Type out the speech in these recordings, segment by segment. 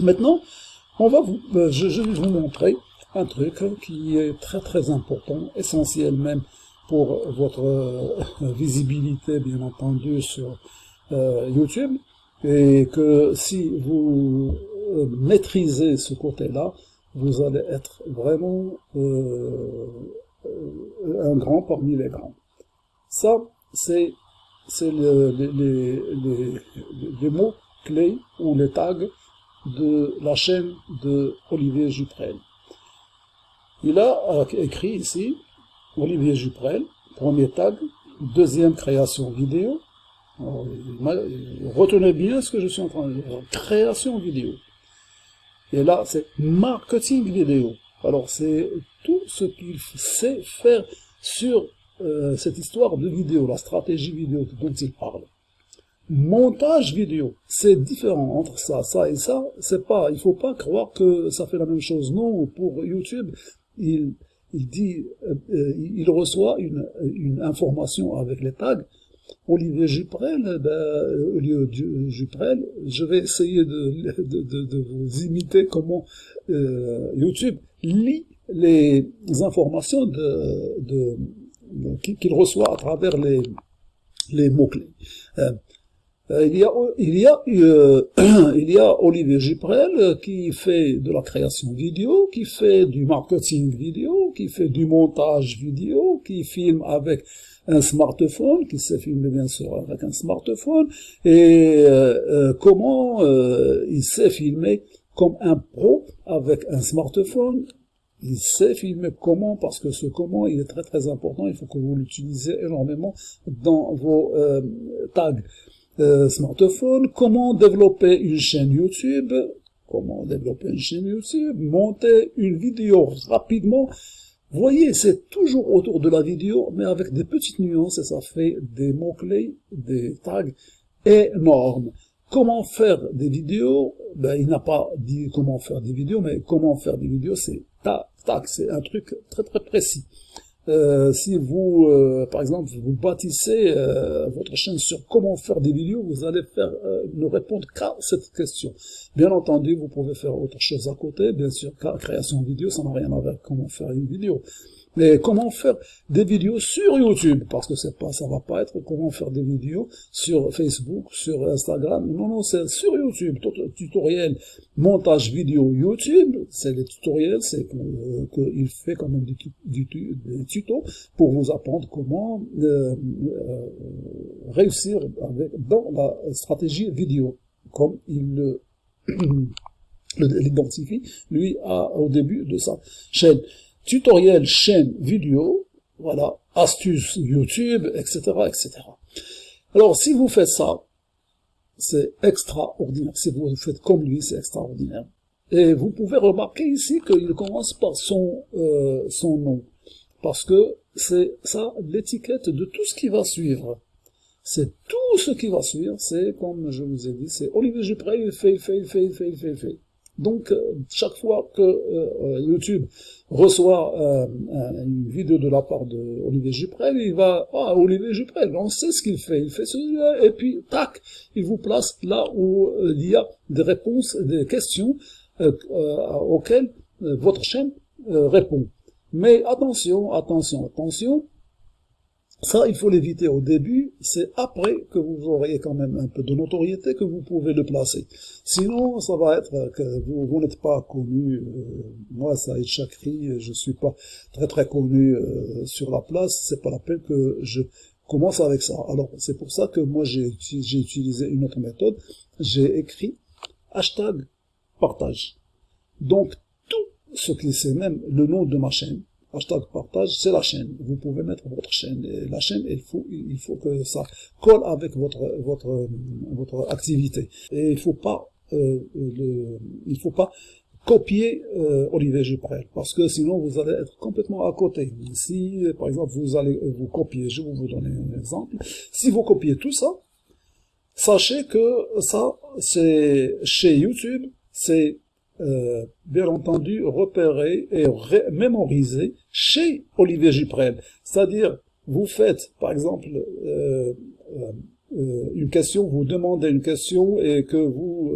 Maintenant, on va vous, euh, je, vais vous montrer un truc qui est très très important, essentiel même pour votre euh, visibilité, bien entendu, sur euh, YouTube, et que si vous maîtrisez ce côté-là, vous allez être vraiment euh, un grand parmi les grands. Ça, c'est le, les, les, les, les mots clés ou les tags de la chaîne de Olivier Juprel. Il a écrit ici, Olivier Juprel, premier tag, deuxième création vidéo. retenez bien ce que je suis en train de dire, création vidéo. Et là, c'est marketing vidéo. Alors, c'est tout ce qu'il sait faire sur euh, cette histoire de vidéo, la stratégie vidéo dont il parle montage vidéo. C'est différent entre ça, ça et ça. C'est pas, il faut pas croire que ça fait la même chose. Non, pour YouTube, il, il dit, euh, euh, il reçoit une, une information avec les tags. Olivier Juprel, ben, au lieu de Juprel, je vais essayer de, de, de, vous imiter comment euh, YouTube lit les informations de, qu'il reçoit à travers les, les mots-clés. Euh, euh, il y a, il y a, euh, il y a Olivier Giprel euh, qui fait de la création vidéo, qui fait du marketing vidéo, qui fait du montage vidéo, qui filme avec un smartphone, qui sait filmer bien sûr avec un smartphone, et comment il sait filmer comme un pro avec un smartphone, il sait filmer comment, parce que ce comment, il est très très important, il faut que vous l'utilisez énormément dans vos tags. Euh, smartphone, comment développer une chaîne YouTube, comment développer une chaîne YouTube, monter une vidéo rapidement. Voyez, c'est toujours autour de la vidéo, mais avec des petites nuances, et ça fait des mots-clés, des tags énormes. Comment faire des vidéos? Ben, Il n'a pas dit comment faire des vidéos, mais comment faire des vidéos, c'est tac, tac, c'est un truc très très précis. Euh, si vous, euh, par exemple, vous bâtissez euh, votre chaîne sur comment faire des vidéos, vous allez faire ne répondre qu'à cette question. Bien entendu, vous pouvez faire autre chose à côté, bien sûr, car création vidéo, ça n'a rien à voir avec comment faire une vidéo. Mais comment faire des vidéos sur YouTube? Parce que c'est pas, ça va pas être comment faire des vidéos sur Facebook, sur Instagram. Non, non, c'est sur YouTube. Tutoriel, montage vidéo YouTube, c'est les tutoriels, c'est qu'il fait quand même des, tutos pour vous apprendre comment euh, euh, réussir avec, dans la stratégie vidéo, comme il l'identifie, lui, au début de sa chaîne tutoriel chaîne vidéo, voilà, astuces YouTube, etc., etc. Alors, si vous faites ça, c'est extraordinaire. Si vous faites comme lui, c'est extraordinaire. Et vous pouvez remarquer ici qu'il commence par son, euh, son nom. Parce que c'est ça l'étiquette de tout ce qui va suivre. C'est tout ce qui va suivre, c'est comme je vous ai dit, c'est Olivier Jupré, il fait, il fait, il fait, il fait, il fait, il fait. Donc, euh, chaque fois que euh, YouTube reçoit euh, une vidéo de la part de Olivier Juprel, il va, ah, Olivier Juprel, on sait ce qu'il fait, il fait cela, et puis, tac, il vous place là où il y a des réponses, des questions auxquelles votre chaîne répond. Mais attention, attention, attention, ça, il faut l'éviter au début, c'est après que vous aurez quand même un peu de notoriété que vous pouvez le placer. Sinon, ça va être que vous, n'êtes pas connu, euh, moi, Saïd Chakri, je suis pas très très connu euh, sur la place, c'est pas la peine que je commence avec ça. Alors, c'est pour ça que moi, j'ai utilisé une autre méthode, j'ai écrit hashtag partage. Donc, tout ce qui c'est même le nom de ma chaîne, hashtag partage, c'est la chaîne. Vous pouvez mettre votre chaîne. Et la chaîne, il faut, il faut que ça colle avec votre, votre, votre activité. Et il faut pas, euh, le, il faut pas copier euh, Olivier parce que sinon vous allez être complètement à côté. Si, par exemple, vous allez vous copier, je vais vous donner un exemple, si vous copiez tout ça, sachez que ça, c'est chez YouTube, c'est euh, bien entendu repérer et mémoriser chez Olivier Giprel. C'est-à-dire, vous faites, par exemple, euh, euh, euh, une question, vous demandez une question et que vous,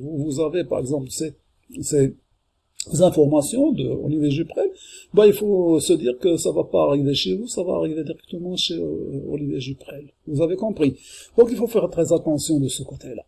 vous avez par exemple ces, ces informations de Olivier Juprel, bah, il faut se dire que ça va pas arriver chez vous, ça va arriver directement chez Olivier Juprel. Vous avez compris. Donc il faut faire très attention de ce côté-là.